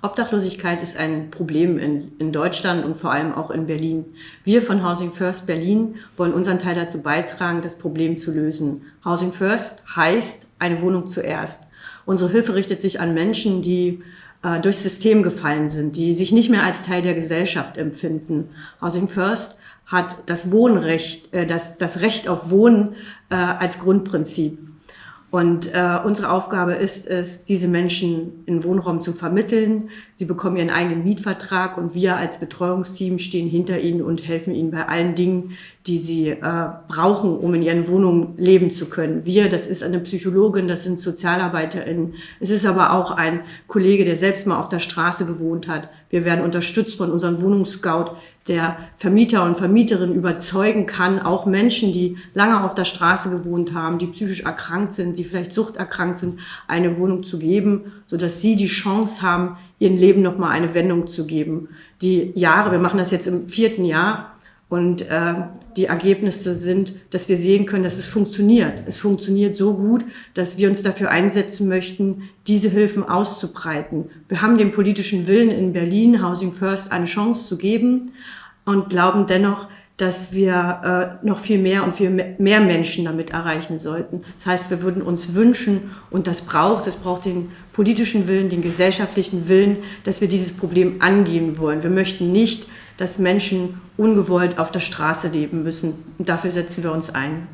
Obdachlosigkeit ist ein Problem in, in Deutschland und vor allem auch in Berlin. Wir von Housing First Berlin wollen unseren Teil dazu beitragen, das Problem zu lösen. Housing First heißt eine Wohnung zuerst. Unsere Hilfe richtet sich an Menschen, die äh, durchs System gefallen sind, die sich nicht mehr als Teil der Gesellschaft empfinden. Housing First hat das Wohnrecht, äh, das, das Recht auf Wohnen äh, als Grundprinzip. Und äh, unsere Aufgabe ist es, diese Menschen in Wohnraum zu vermitteln. Sie bekommen ihren eigenen Mietvertrag und wir als Betreuungsteam stehen hinter ihnen und helfen ihnen bei allen Dingen, die sie äh, brauchen, um in ihren Wohnungen leben zu können. Wir, das ist eine Psychologin, das sind SozialarbeiterInnen. Es ist aber auch ein Kollege, der selbst mal auf der Straße gewohnt hat. Wir werden unterstützt von unserem Wohnungsscout, der Vermieter und Vermieterinnen überzeugen kann, auch Menschen, die lange auf der Straße gewohnt haben, die psychisch erkrankt sind, die vielleicht suchterkrankt sind, eine Wohnung zu geben, so dass sie die Chance haben, ihren Leben nochmal eine Wendung zu geben. Die Jahre, wir machen das jetzt im vierten Jahr, und äh, die Ergebnisse sind, dass wir sehen können, dass es funktioniert. Es funktioniert so gut, dass wir uns dafür einsetzen möchten, diese Hilfen auszubreiten. Wir haben den politischen Willen in Berlin, Housing First, eine Chance zu geben und glauben dennoch, dass wir äh, noch viel mehr und viel mehr Menschen damit erreichen sollten. Das heißt, wir würden uns wünschen, und das braucht, es braucht den politischen Willen, den gesellschaftlichen Willen, dass wir dieses Problem angehen wollen. Wir möchten nicht, dass Menschen ungewollt auf der Straße leben müssen. Und dafür setzen wir uns ein.